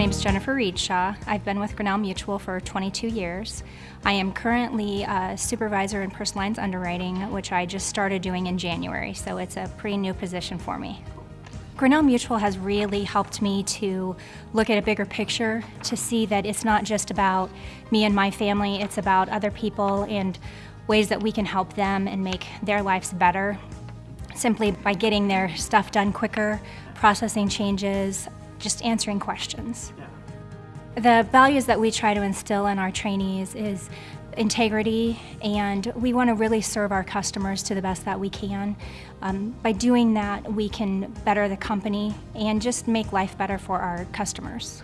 name is Jennifer Reedshaw. I've been with Grinnell Mutual for 22 years. I am currently a supervisor in personal lines underwriting, which I just started doing in January, so it's a pretty new position for me. Grinnell Mutual has really helped me to look at a bigger picture, to see that it's not just about me and my family, it's about other people and ways that we can help them and make their lives better simply by getting their stuff done quicker, processing changes, just answering questions. The values that we try to instill in our trainees is integrity and we want to really serve our customers to the best that we can. Um, by doing that we can better the company and just make life better for our customers.